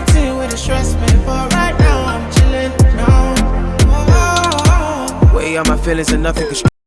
routine with the stress me, but right now I'm chilling. No. Oh, oh, oh. Way out my feelings and nothing can